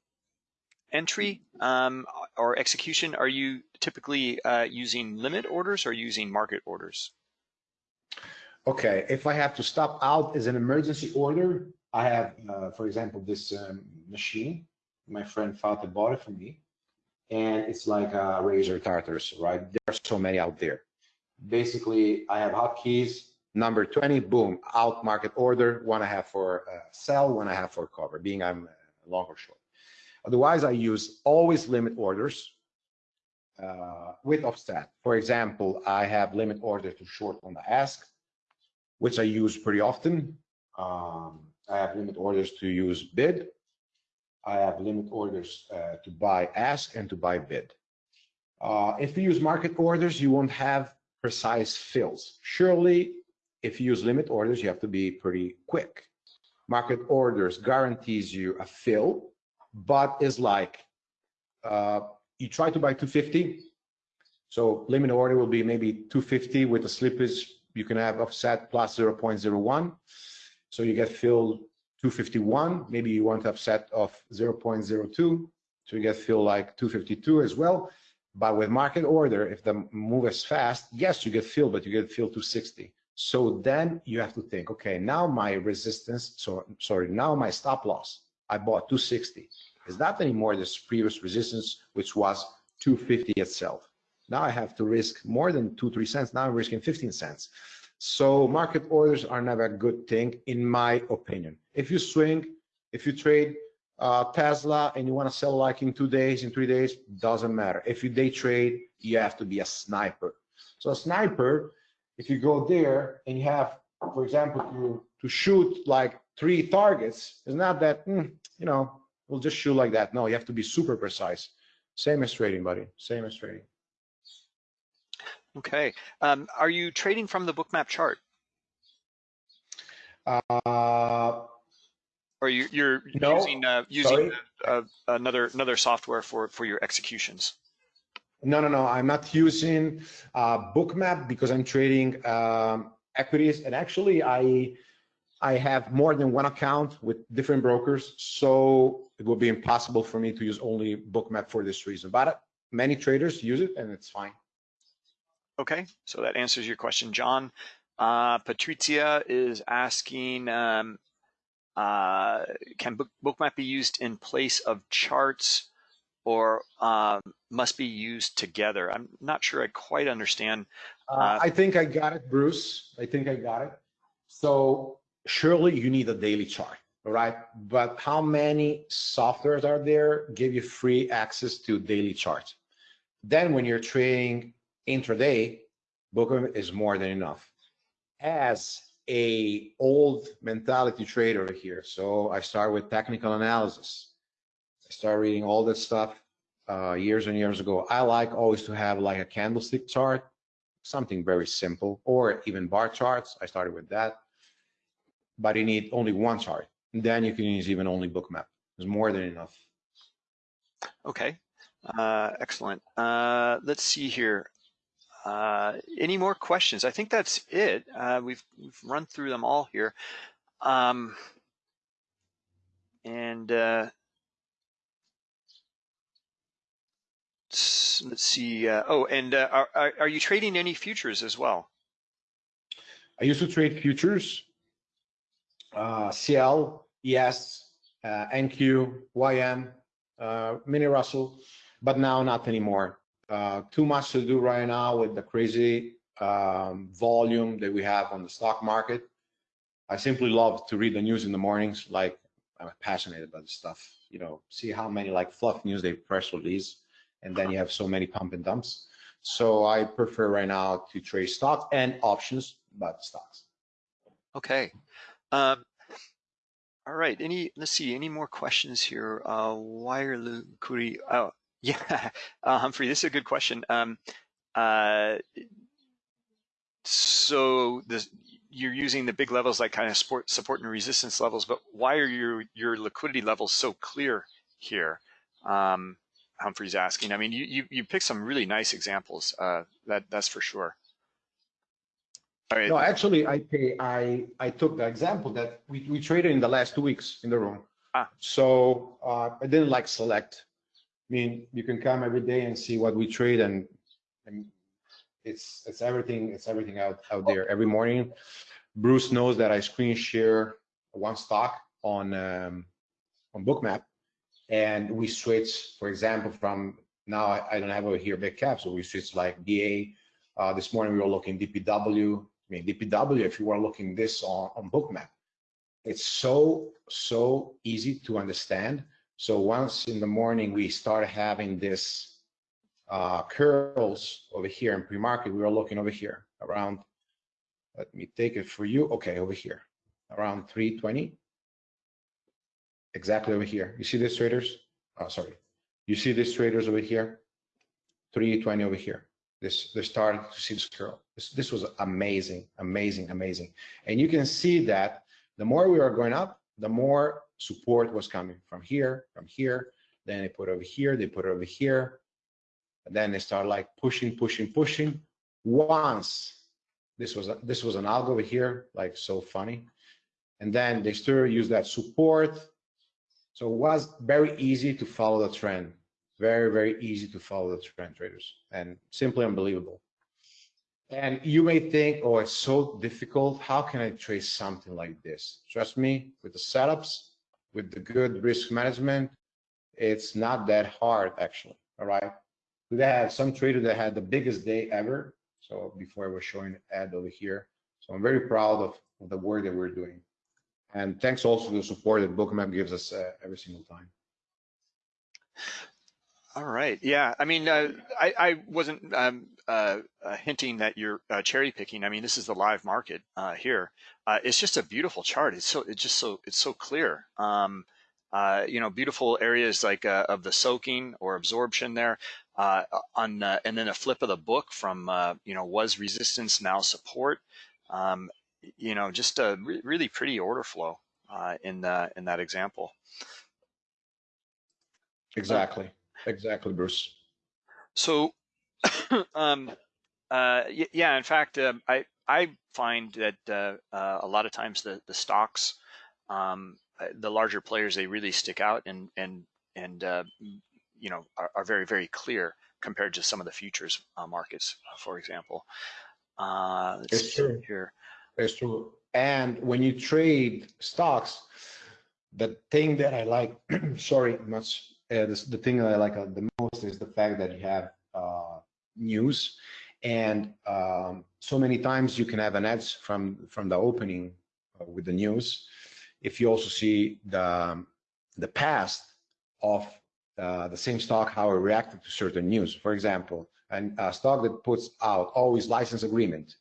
entry um, or execution, are you typically uh, using limit orders or using market orders? Okay, if I have to stop out as an emergency order, I have, uh, for example, this um, machine. My friend Fatih bought it for me, and it's like a Razer Tartarus, right? There are so many out there. Basically, I have hotkeys, number 20, boom, out market order, one I have for uh, sell, one I have for cover, being I'm long or short. Otherwise, I use always limit orders uh, with offset. For example, I have limit order to short on the ask, which I use pretty often. Um, I have limit orders to use bid. I have limit orders uh, to buy ask and to buy bid. Uh, if you use market orders, you won't have precise fills. Surely, if you use limit orders, you have to be pretty quick. Market orders guarantees you a fill, but is like uh, you try to buy 250. So limit order will be maybe 250 with a slippage. You can have offset plus 0.01. So you get filled 251. Maybe you want offset of 0.02. So you get filled like 252 as well. But with market order, if the move is fast, yes, you get filled, but you get filled 260. So then you have to think, okay, now my resistance, so sorry, now my stop loss, I bought 260 is not anymore this previous resistance, which was 250 itself. Now I have to risk more than two, three cents. Now I'm risking 15 cents. So market orders are never a good thing, in my opinion. If you swing, if you trade uh, Tesla and you want to sell like in two days, in three days, doesn't matter. If you day trade, you have to be a sniper. So a sniper, if you go there and you have, for example, to, to shoot like three targets, it's not that, mm, you know, we'll just shoot like that. No, you have to be super precise. Same as trading, buddy. Same as trading. Okay. Um, are you trading from the bookmap chart? Uh, or you, you're no, using uh, using uh, another another software for for your executions? No, no, no. I'm not using uh, bookmap because I'm trading um, equities, and actually, I I have more than one account with different brokers, so it will be impossible for me to use only bookmap for this reason. But many traders use it, and it's fine. Okay, so that answers your question, John. Uh, Patricia is asking, um, uh, can book, bookmap be used in place of charts or um, must be used together? I'm not sure I quite understand. Uh, uh I think I got it, Bruce. I think I got it. So surely you need a daily chart, all right? But how many softwares are there give you free access to daily charts? Then when you're trading intraday, Booker is more than enough. As a old mentality trader here, so I start with technical analysis. I start reading all that stuff uh, years and years ago. I like always to have like a candlestick chart, something very simple, or even bar charts. I started with that. but you need only one chart. Then you can use even only bookmap. It's more than enough. Okay, uh, excellent. Uh, let's see here. Uh, any more questions? I think that's it. Uh, we've, we've run through them all here. Um, and uh, let's see. Uh, oh, and uh, are, are are you trading any futures as well? I used to trade futures, uh, CL, ES, uh, NQ, YM, uh, mini Russell, but now not anymore. Uh, too much to do right now with the crazy um, volume that we have on the stock market. I simply love to read the news in the mornings. Like I'm passionate about this stuff. You know, see how many like fluff news they press release, and then you have so many pump and dumps. So I prefer right now to trade stocks and options, but stocks. Okay. Um, all right. Any, let's see, any more questions here? Uh, wire liquidity. Oh, yeah. Uh, Humphrey, this is a good question. Um, uh, so this, you're using the big levels like kind of support, support and resistance levels, but why are your, your liquidity levels so clear here? Um, Humphrey's asking. I mean, you, you, you picked some really nice examples. Uh, that, that's for sure. All right. No, actually, I pay, I I took the example that we we traded in the last two weeks in the room. Ah. So uh, I didn't like select. I mean, you can come every day and see what we trade, and, and it's it's everything it's everything out out there every morning. Bruce knows that I screen share one stock on um, on Bookmap, and we switch, for example, from now I, I don't have over here big cap, so we switch like DA. Uh, this morning we were looking DPW. I mean, DPW, if you were looking this on, on Bookmap, it's so, so easy to understand. So once in the morning we start having this uh, curls over here in pre-market, we were looking over here around, let me take it for you. Okay, over here, around 320. Exactly over here. You see this traders? Oh, sorry. You see these traders over here? 320 over here this they're starting to see this curl. This, this was amazing, amazing, amazing. And you can see that the more we are going up, the more support was coming from here, from here. Then they put over here, they put over here. And then they start like pushing, pushing, pushing. Once this was a, this was an algo over here, like so funny. And then they still use that support. So it was very easy to follow the trend very, very easy to follow the trend traders and simply unbelievable. And you may think, oh, it's so difficult. How can I trade something like this? Trust me, with the setups, with the good risk management, it's not that hard actually. All right. We had some trader that had the biggest day ever. So before I was showing ad over here. So I'm very proud of, of the work that we're doing. And thanks also to the support that Bookmap gives us uh, every single time. All right. Yeah. I mean, uh, I, I wasn't um, uh, uh, hinting that you're uh, cherry picking. I mean, this is the live market uh, here. Uh, it's just a beautiful chart. It's so it's just so it's so clear. Um, uh, you know, beautiful areas like uh, of the soaking or absorption there. Uh, on and then a flip of the book from uh, you know was resistance now support. Um, you know, just a re really pretty order flow uh, in the, in that example. Exactly. Exactly, Bruce. So, um, uh, yeah, in fact, uh, I I find that uh, uh, a lot of times the the stocks, um, uh, the larger players, they really stick out and and and uh, you know are, are, very very clear compared to some of the futures markets, for example. it's true. Here. It's true. And when you trade stocks, the thing that I like, sorry, much uh, the, the thing that I like uh, the most is the fact that you have uh, news, and um, so many times you can have an ads from from the opening uh, with the news. If you also see the the past of the same stock, how it reacted to certain news. For example, an, a stock that puts out always license agreement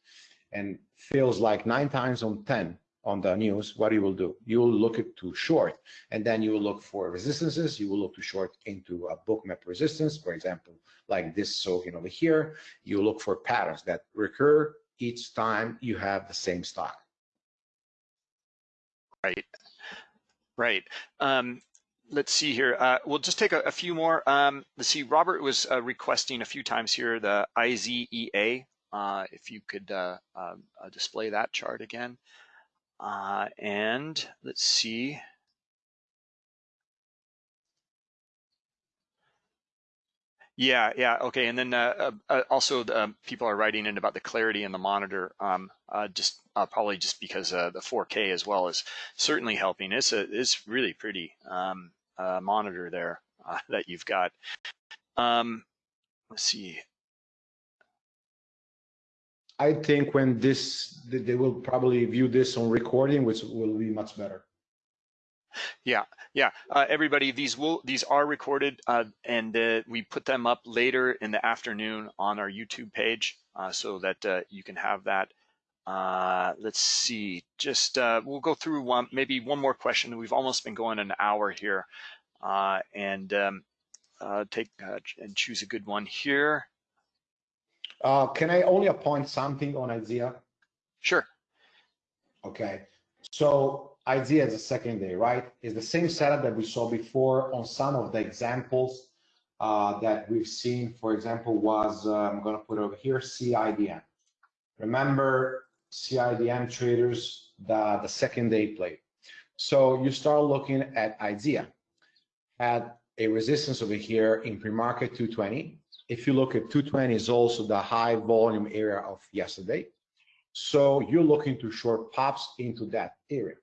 and feels like nine times on 10 on the news, what you will do? You will look it to short, and then you will look for resistances. You will look to short into a Bookmap resistance, for example, like this soaking over here. You look for patterns that recur each time you have the same stock. Right. Right. Um, let's see here. Uh, we'll just take a, a few more. Um, let's see. Robert was uh, requesting a few times here the IZEA. Uh, if you could uh, um, uh, display that chart again. Uh, and let's see. Yeah, yeah, okay. And then uh, uh, uh also the, um, people are writing in about the clarity in the monitor, um, uh, just uh, probably just because the 4K as well is certainly helping. It's a it's really pretty um, monitor there that you've got. Um, let's see. I think when this, they will probably view this on recording, which will be much better. Yeah, yeah. Uh, everybody, these will these are recorded, uh, and uh, we put them up later in the afternoon on our YouTube page, uh, so that uh, you can have that. Uh, let's see. Just we'll go through one, maybe one more question. We've almost been going an hour here, and um, take and choose a good one here. Can I only appoint something on IZEA? Sure. Okay. So IZEA is the second day, right? It's the same setup that we saw before on some of the examples uh, that we've seen. For example, was, uh, I'm gonna put over here, CIDM. Remember CIDM traders, the, the second day play. So you start looking at IZEA, had a resistance over here in pre-market 220. If you look at 220 is also the high volume area of yesterday. So you're looking to short pops into that area.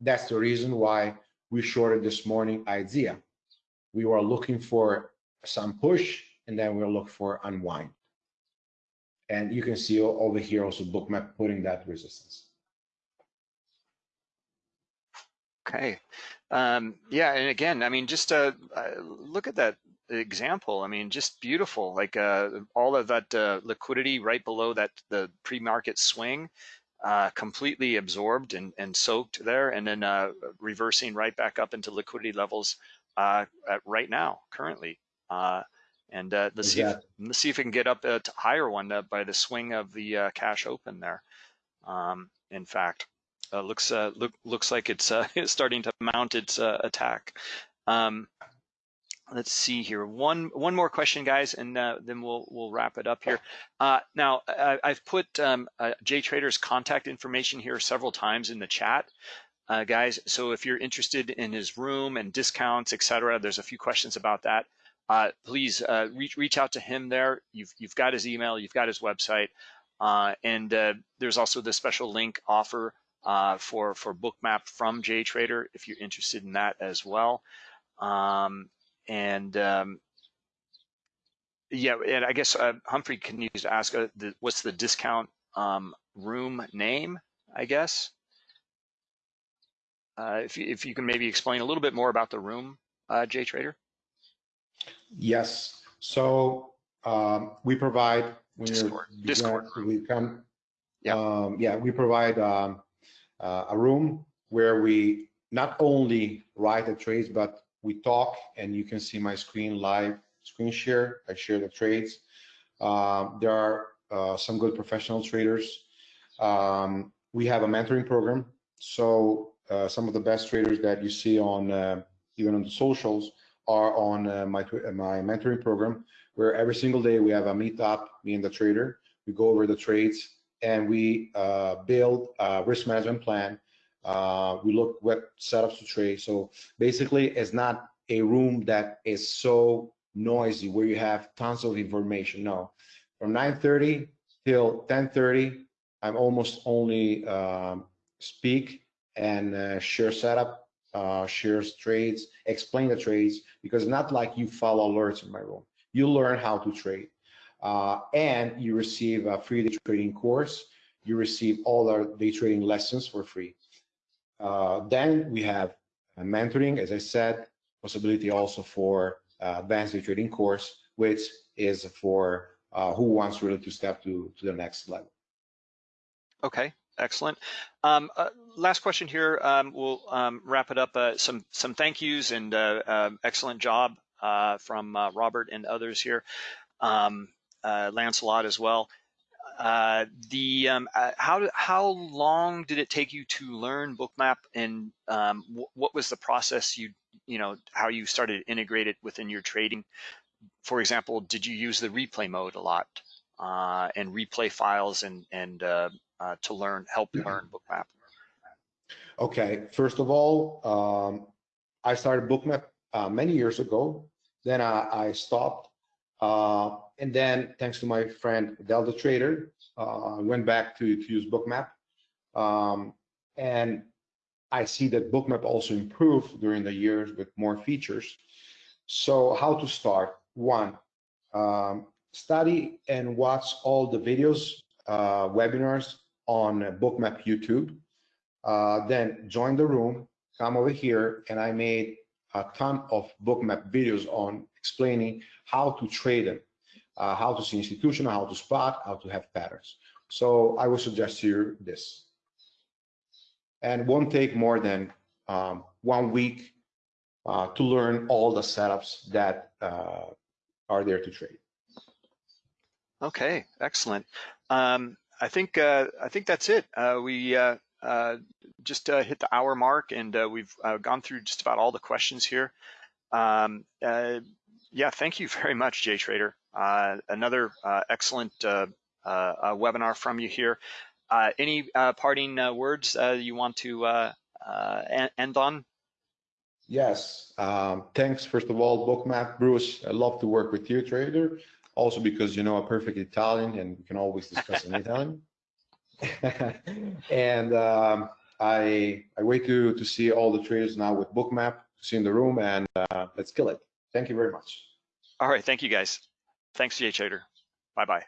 That's the reason why we shorted this morning IZEA. We were looking for some push and then we'll look for unwind. And you can see over here also bookmap putting that resistance. Okay. Um, yeah, and again, I mean, just uh, uh, look at that example. I mean, just beautiful. Like uh, all of that uh, liquidity right below that the pre-market swing uh, completely absorbed and, and soaked there, and then uh, reversing right back up into liquidity levels uh, right now, currently. Uh, and uh, let's see, if, let's see if we can get up a higher one uh, by the swing of the cash open there. Um, in fact, looks look, looks like it's, it's starting to mount its attack. Um, let's see here. One one more question, guys, and uh, then we'll we'll wrap it up here. Uh, now, I, have put um, uh, JTrader's contact information here several times in the chat, uh, guys. So if you're interested in his room and discounts, etc., there's a few questions about that. Uh, please uh, reach reach out to him there. You've you've got his email, you've got his website, and there's also the special link offer for for Bookmap from J Trader if you're interested in that as well. Um, and um, yeah, and I guess uh, Humphrey can use to ask uh, the, what's the discount um, room name, I guess. Uh, if, you, if you can maybe explain a little bit more about the room, uh, JTrader. Yes. So um, we provide when Discord. Discord. We come. Yeah. Um, yeah. We provide um, uh, a room where we not only write the trades, but we talk and you can see my screen live screen share. I share the trades. Um, there are uh, some good professional traders. Um, we have a mentoring program. So uh, some of the best traders that you see on uh, even on the socials are on uh, my my mentoring program, where every single day we have a meetup, me and the trader. We go over the trades and we uh, build a risk management plan uh, we look what setups to trade. So basically, it's not a room that is so noisy where you have tons of information. No, from 9:30 till 10:30, I'm almost only um, speak and uh, share setup, uh, shares trades, explain the trades because not like you follow alerts in my room. You learn how to trade, uh, and you receive a free day trading course. You receive all our day trading lessons for free. Uh, then we have mentoring, as I said, possibility also for uh, advanced trading course, which is for uh, who wants really to step to, to the next level. Okay, excellent. Um, uh, last question here. Um, we'll um, wrap it up. Uh, some some thank yous and uh, um, excellent job uh, from Robert and others here. Um, Lancelot as well. Uh, the um, uh, how how long did it take you to learn Bookmap, and um, wh- what was the process you you know how you started to integrate it within your trading? For example, did you use the replay mode a lot uh, and replay files and and uh, uh, to learn help learn Bookmap? Okay, first of all, um, I started Bookmap uh, many years ago. Then I, I stopped. And then thanks to my friend Delta Trader, uh, I went back to, to use Bookmap. Um, and I see that Bookmap also improved during the years with more features. So how to start? One, um, study and watch all the videos, uh, webinars on Bookmap YouTube. Uh, then join the room, come over here, and I made a ton of bookmap videos on explaining how to trade them, uh, how to see institutional, how to spot, how to have patterns. So I would suggest you this. And won't take more than um, one week uh, to learn all the setups that uh, are there to trade. Okay, excellent. Um, I think uh, I think that's it. Uh, we uh, uh, just hit the hour mark, and we've gone through just about all the questions here. Um, yeah, thank you very much, Jay Trader. Uh, another uh, excellent uh, webinar from you here. Uh, any uh, parting uh, words uh, you want to uh, uh, end on? Yes, um, thanks first of all, Bookmap. Bruce, I love to work with you, trader. Also because you know a perfect Italian and we can always discuss in Italian. and um, I I wait to to see all the traders now with Bookmap, see in the room, and uh, let's kill it. Thank you very much. All right, thank you guys. Thanks, Jay Trader. Bye bye.